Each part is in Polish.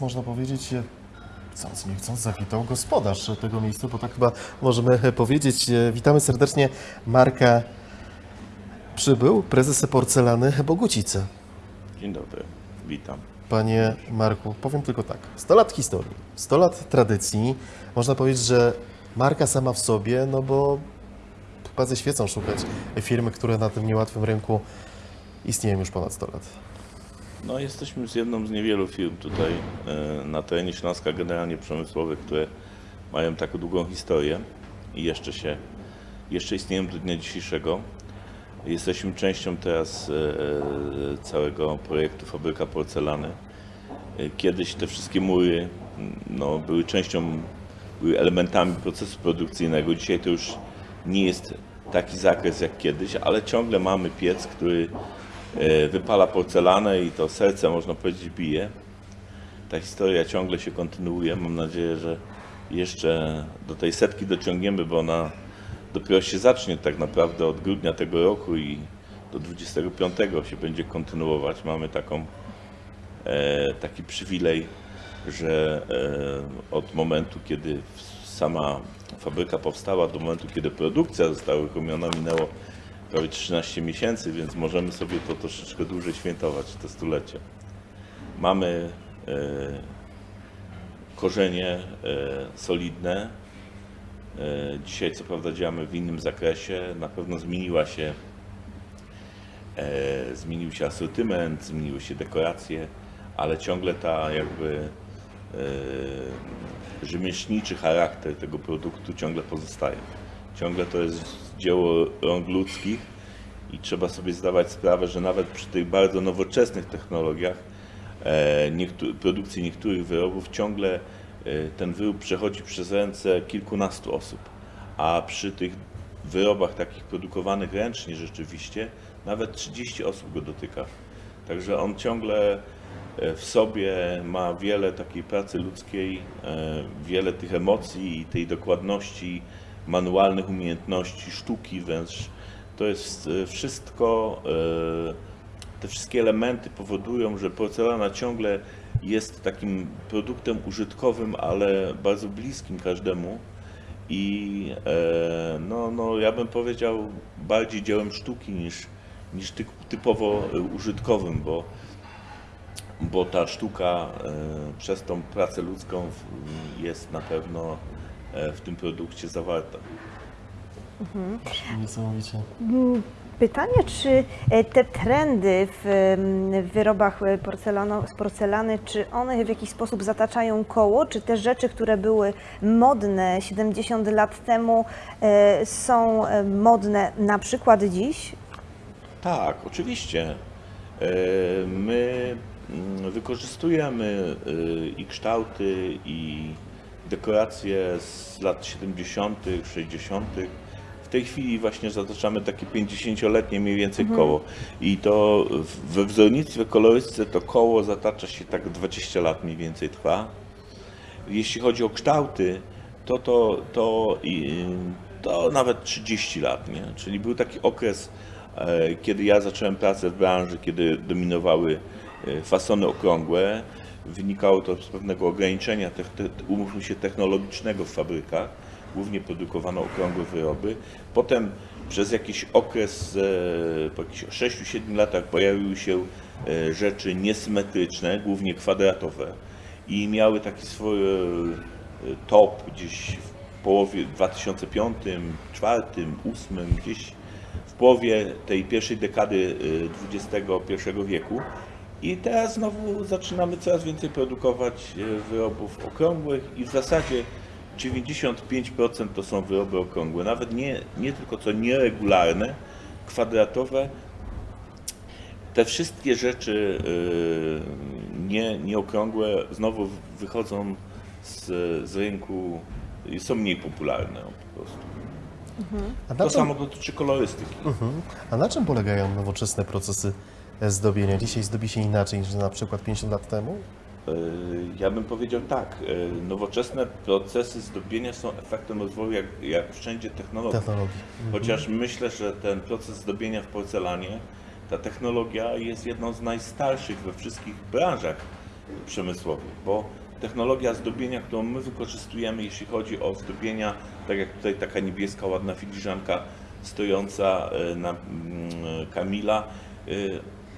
Nas można powiedzieć, e, chcąc nie chcąc, zawitał gospodarz tego miejsca, bo tak chyba możemy e, powiedzieć. E, Witamy serdecznie Marka Przybył, prezes porcelany Bogucice. Dzień dobry, witam. Panie Marku, powiem tylko tak. 100 lat historii, 100 lat tradycji. Można powiedzieć, że marka sama w sobie, no bo chyba ze świecą szukać firmy, które na tym niełatwym rynku istnieją już ponad 100 lat. No, jesteśmy z jedną z niewielu firm tutaj e, na terenie Śląska, generalnie przemysłowych, które mają taką długą historię i jeszcze się, jeszcze istnieją do dnia dzisiejszego. Jesteśmy częścią teraz e, e, całego projektu Fabryka Porcelany. Kiedyś te wszystkie mury no, były częścią, były elementami procesu produkcyjnego. Dzisiaj to już nie jest taki zakres jak kiedyś, ale ciągle mamy piec, który wypala porcelanę i to serce, można powiedzieć, bije. Ta historia ciągle się kontynuuje. Mam nadzieję, że jeszcze do tej setki dociągniemy, bo ona dopiero się zacznie tak naprawdę od grudnia tego roku i do 25 się będzie kontynuować. Mamy taką, e, taki przywilej, że e, od momentu, kiedy sama fabryka powstała, do momentu, kiedy produkcja została uruchomiona, minęło prawie 13 miesięcy, więc możemy sobie to troszeczkę dłużej świętować, te stulecie. Mamy e, korzenie e, solidne. E, Dzisiaj co prawda działamy w innym zakresie. Na pewno zmieniła się, e, zmienił się asortyment, zmieniły się dekoracje, ale ciągle ta jakby e, rzemieślniczy charakter tego produktu ciągle pozostaje. Ciągle to jest dzieło rąk ludzkich i trzeba sobie zdawać sprawę, że nawet przy tych bardzo nowoczesnych technologiach e, niektó- produkcji niektórych wyrobów ciągle e, ten wyrób przechodzi przez ręce kilkunastu osób, a przy tych wyrobach takich produkowanych ręcznie rzeczywiście nawet 30 osób go dotyka. Także on ciągle e, w sobie ma wiele takiej pracy ludzkiej, wiele tych emocji i tej dokładności, manualnych umiejętności, sztuki wręcz. To jest e, wszystko, e, te wszystkie elementy powodują, że porcelana ciągle jest takim produktem użytkowym, ale bardzo bliskim każdemu. I e, no, no, ja bym powiedział bardziej dziełem sztuki niż, niż typ- typowo użytkowym, bo bo ta sztuka przez tą pracę ludzką jest na pewno w tym produkcie zawarta. Niesamowicie. Pytanie, czy e, te trendy w w wyrobach e, porcelano, z porcelany, czy one w jakiś sposób zataczają koło, czy te rzeczy, które były modne 70 lat temu, e, są e, modne na przykład dziś? Tak, oczywiście. E, My mm, wykorzystujemy e, i kształty, i dekoracje z lat 70., 60. W tej chwili właśnie zataczamy takie 50-letnie mniej więcej koło. I to we wzornictwie, kolorystyce to koło zatacza się tak 20 lat mniej więcej trwa. Jeśli chodzi o kształty, to, to, to, to nawet 30 lat, nie? Czyli był taki okres, e, kiedy ja zacząłem pracę w branży, kiedy dominowały e, fasony okrągłe. Wynikało to z pewnego ograniczenia, umówmy się, technologicznego w fabrykach. Głównie produkowano okrągłe wyroby. Potem przez jakiś okres, e, po jakichś 6-7 latach pojawiły się e, rzeczy niesymetryczne, głównie kwadratowe i miały taki swój e, top gdzieś w połowie 2005, 2004, 2008, gdzieś w połowie tej pierwszej dekady XXI wieku. I teraz znowu zaczynamy coraz więcej produkować e, wyrobów okrągłych i w zasadzie 95% to są wyroby okrągłe, nawet nie, nie tylko co nieregularne, kwadratowe, te wszystkie rzeczy y, nie, nieokrągłe znowu wychodzą z, z rynku i są mniej popularne po prostu. A na, To czym, samo dotyczy kolorystyki. a na czym polegają nowoczesne procesy zdobienia? Dzisiaj zdobi się inaczej niż na przykład 50 lat temu? Y, Ja bym powiedział tak, y, nowoczesne procesy zdobienia są efektem rozwoju jak, jak wszędzie technologii. Technologii. Chociaż myślę, że ten proces zdobienia w porcelanie, ta technologia jest jedną z najstarszych we wszystkich branżach przemysłowych, bo technologia zdobienia, którą my wykorzystujemy, jeśli chodzi o zdobienia, tak jak tutaj taka niebieska, ładna filiżanka stojąca e, na mm, Kamila, e,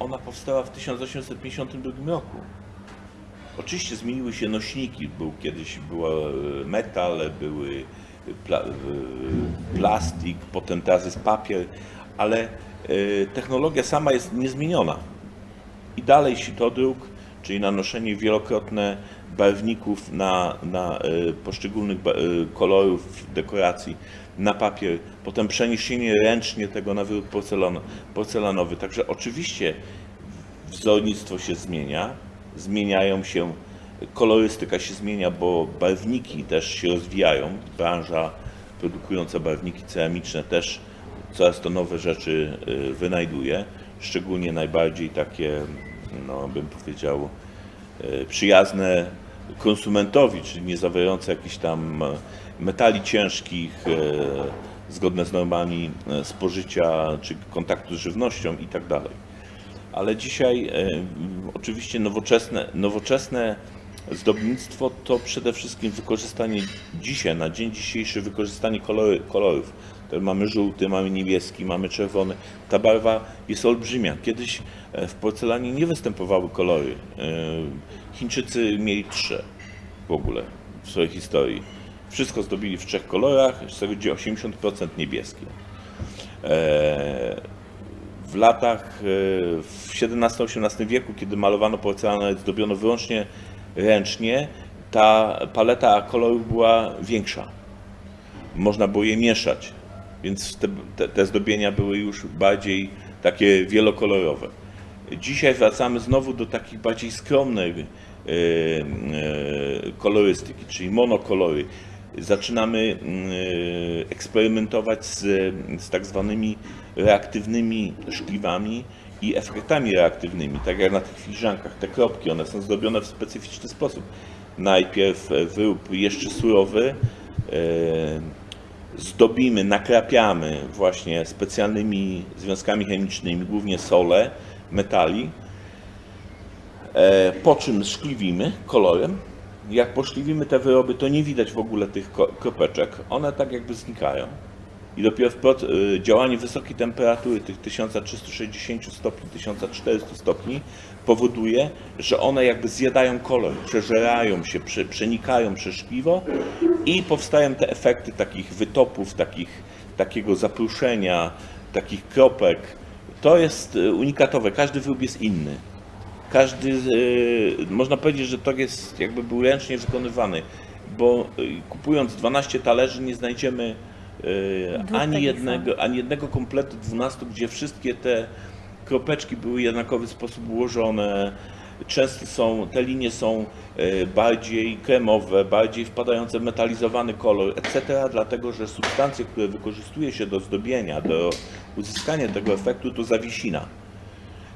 ona powstała w 1852 roku. Oczywiście zmieniły się nośniki. Był kiedyś był e, metal, były pla, e, plastik, potem teraz jest papier, ale e, technologia sama jest niezmieniona. I dalej sitodruk, czyli nanoszenie wielokrotne barwników na, na e, poszczególnych e, kolorów dekoracji na papier, potem przeniesienie ręcznie tego na wyrób porcelan, porcelanowy. Także oczywiście wzornictwo się zmienia, zmieniają się, kolorystyka się zmienia, bo barwniki też się rozwijają. Branża produkująca barwniki ceramiczne też coraz to nowe rzeczy y, wynajduje, szczególnie najbardziej takie, no bym powiedział, y, przyjazne konsumentowi, czyli nie zawierające jakichś tam e, metali ciężkich, e, zgodne z normami e, spożycia czy kontaktu z żywnością i tak dalej ale dzisiaj e, oczywiście nowoczesne, nowoczesne zdobnictwo to przede wszystkim wykorzystanie dzisiaj, na dzień dzisiejszy wykorzystanie kolory, kolorów. Mamy żółty, mamy niebieski, mamy czerwony. Ta barwa jest olbrzymia. Kiedyś e, w porcelanie nie występowały kolory. E, Chińczycy mieli trzy w ogóle w swojej historii. Wszystko zdobili w trzech kolorach, z tego gdzie 80% niebieskie. E, w latach w XVII-XVIII wieku, kiedy malowano porcelanę zdobiono wyłącznie ręcznie, ta paleta kolorów była większa. Można było je mieszać, więc te, te, te zdobienia były już bardziej takie wielokolorowe. Dzisiaj wracamy znowu do takich bardziej skromnej e, e, kolorystyki, czyli monokolory. Zaczynamy mm, e, eksperymentować z, z tak zwanymi reaktywnymi szkliwami i efektami reaktywnymi, tak jak na tych filiżankach. Te kropki, one są zdobione w specyficzny sposób. Najpierw wyrób jeszcze surowy, zdobimy, nakrapiamy właśnie specjalnymi związkami chemicznymi, głównie sole, metali, e, po czym szkliwimy kolorem. Jak poszkliwimy te wyroby, to nie widać w ogóle tych kropeczek. One tak jakby znikają. I dopiero w y, działanie wysokiej temperatury, tych 1360 stopni, 1400 stopni, powoduje, że one jakby zjadają kolor, przeżerają się, prze, przenikają przez szkliwo i powstają te efekty takich wytopów, takich, takiego zapruszenia, takich kropek. To jest y, unikatowe, każdy wyrób jest inny. Każdy, y, można powiedzieć, że to jest jakby był ręcznie wykonywany, bo kupując 12 talerzy nie znajdziemy ani takich jednego, ani jednego kompletu 12, gdzie wszystkie te kropeczki były w jednakowy sposób ułożone. Często są, te linie są y, bardziej kremowe, bardziej wpadające w metalizowany kolor, etc., dlatego że substancje, które wykorzystuje się do zdobienia, do uzyskania tego efektu, to zawiesina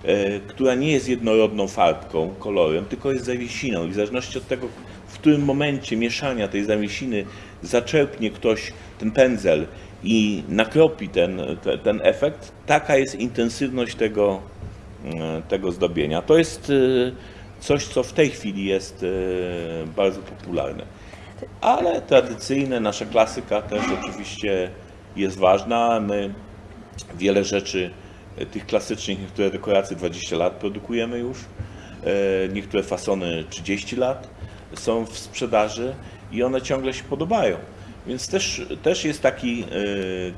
e, która nie jest jednorodną farbką, kolorem, tylko jest zawiesiną. I w zależności od tego, w którym momencie mieszania tej zawiesiny zaczerpnie ktoś ten pędzel i nakropi ten, te, ten efekt, taka jest intensywność tego, e, tego zdobienia. To jest e, coś, co w tej chwili jest e, bardzo popularne. Ale tradycyjne, nasza klasyka też oczywiście jest ważna. My wiele rzeczy tych klasycznych, niektóre dekoracje 20 lat produkujemy już, niektóre fasony 30 lat są w sprzedaży i one ciągle się podobają. Więc też, też jest taki e,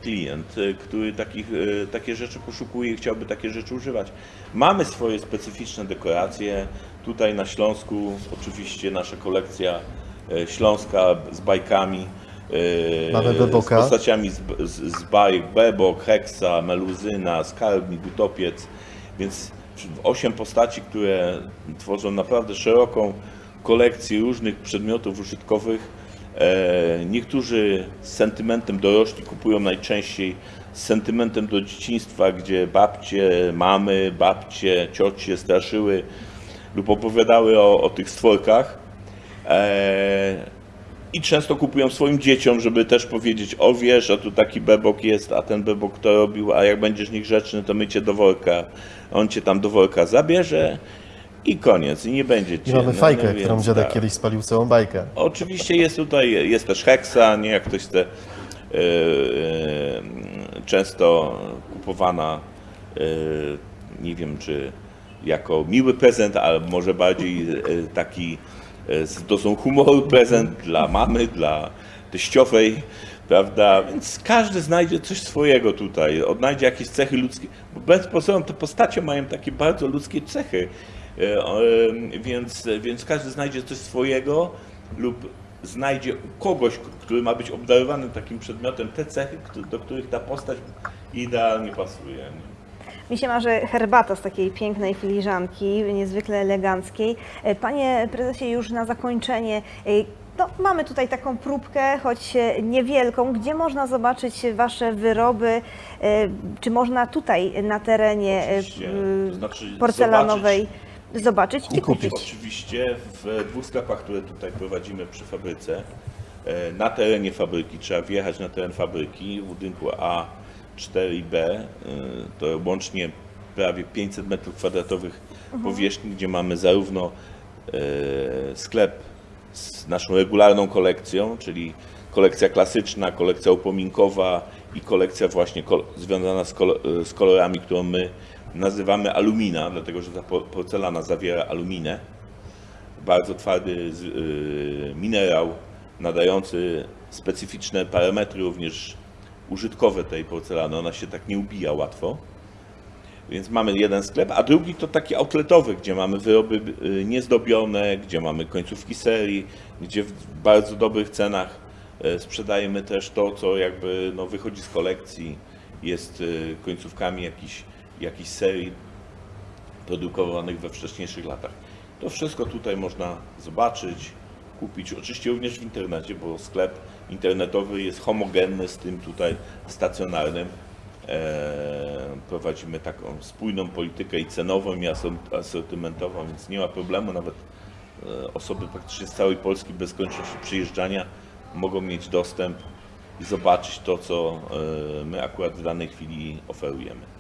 klient, e, który takich, e, takie rzeczy poszukuje i chciałby takie rzeczy używać. Mamy swoje specyficzne dekoracje. Tutaj na Śląsku oczywiście nasza kolekcja śląska z bajkami. Mamy Beboka. Z postaciami z, z, z bajek Bebok, Heksa, Meluzyna, Skarbnik, Utopiec, więc osiem postaci, które tworzą naprawdę szeroką kolekcję różnych przedmiotów użytkowych. E, niektórzy z sentymentem dorośli kupują najczęściej z sentymentem do dzieciństwa, gdzie babcie, mamy, babcie, ciocie straszyły lub opowiadały o, o tych stworkach. E, i często kupują swoim dzieciom, żeby też powiedzieć, o wiesz, a tu taki bebok jest, a ten bebok to robił, a jak będziesz niegrzeczny, to my cię do worka, on cię tam do worka zabierze i koniec. I nie będzie I cienny, mamy fajkę, no którą więc dziadek tak. kiedyś spalił całą bajkę. Oczywiście jest tutaj, jest też heksa, nie jak ktoś chce, e, często kupowana, e, nie wiem czy jako miły prezent, ale może bardziej taki z dozą humoru prezent dla mamy, dla teściowej, prawda? Więc każdy znajdzie coś swojego tutaj, odnajdzie jakieś cechy ludzkie, bo bez pozoru te postacie mają takie bardzo ludzkie cechy, więc, więc każdy znajdzie coś swojego lub znajdzie u kogoś, który ma być obdarowany takim przedmiotem, te cechy, do których ta postać idealnie pasuje. Mi się marzy herbata z takiej pięknej filiżanki, niezwykle eleganckiej. E, Panie prezesie, już na zakończenie, e, no, mamy tutaj taką próbkę, choć e, niewielką, gdzie można zobaczyć Wasze wyroby, e, czy można tutaj na terenie e, Oczywiście, m, to znaczy porcelanowej zobaczyć, i, I kupić. kupić. Oczywiście w dwóch sklepach, które tutaj prowadzimy przy fabryce, e, na terenie fabryki, trzeba wjechać na teren fabryki w budynku A4B, e, to łącznie prawie 500 m2 powierzchni, gdzie mamy zarówno e, sklep z naszą regularną kolekcją, czyli kolekcja klasyczna, kolekcja upominkowa i kolekcja właśnie kol- związana z, kol- z kolorami, którą my nazywamy alumina, dlatego że ta po- porcelana zawiera aluminę. Bardzo twardy y, minerał, nadający specyficzne parametry również użytkowe tej porcelany. Ona się tak nie ubija łatwo. Więc mamy jeden sklep, a drugi to taki outletowy, gdzie mamy wyroby y, niezdobione, gdzie mamy końcówki serii, gdzie w bardzo dobrych cenach y, sprzedajemy też to, co jakby no, wychodzi z kolekcji, jest y, końcówkami jakichś jakichś serii produkowanych we wcześniejszych latach. To wszystko tutaj można zobaczyć, kupić, oczywiście również w internecie, bo sklep internetowy jest homogenny z tym tutaj stacjonarnym. Eee, prowadzimy taką spójną politykę i cenową, i asor- asortymentową, więc nie ma problemu, nawet e, osoby praktycznie z całej Polski bez konieczności przyjeżdżania mogą mieć dostęp i zobaczyć to, co e, my akurat w danej chwili oferujemy.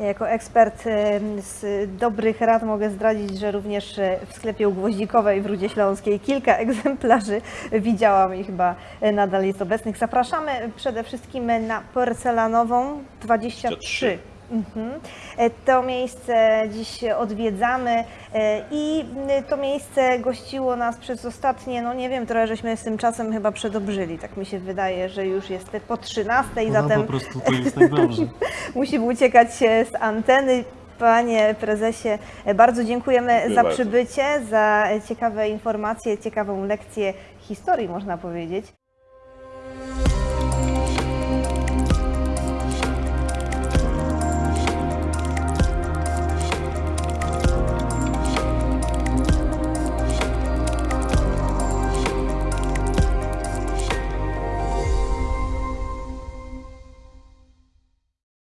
Ja Jako ekspert e, z dobrych rad mogę zdradzić, że również e, w sklepie u Gwoździkowej w Rudzie Śląskiej kilka egzemplarzy widziałam i chyba e, nadal jest obecnych. Zapraszamy przede wszystkim na porcelanową 23. Mhm. E, To miejsce dziś odwiedzamy e, i to miejsce gościło nas przez ostatnie, no nie wiem, trochę żeśmy z tym czasem chyba przedobrzyli. Tak mi się wydaje, że już jest po 13, No, zatem po prostu to jest tak dobrze. musimy uciekać z anteny. Panie prezesie, e, bardzo dziękujemy Dziękuję za bardzo. przybycie, za ciekawe informacje, ciekawą lekcję historii, można powiedzieć.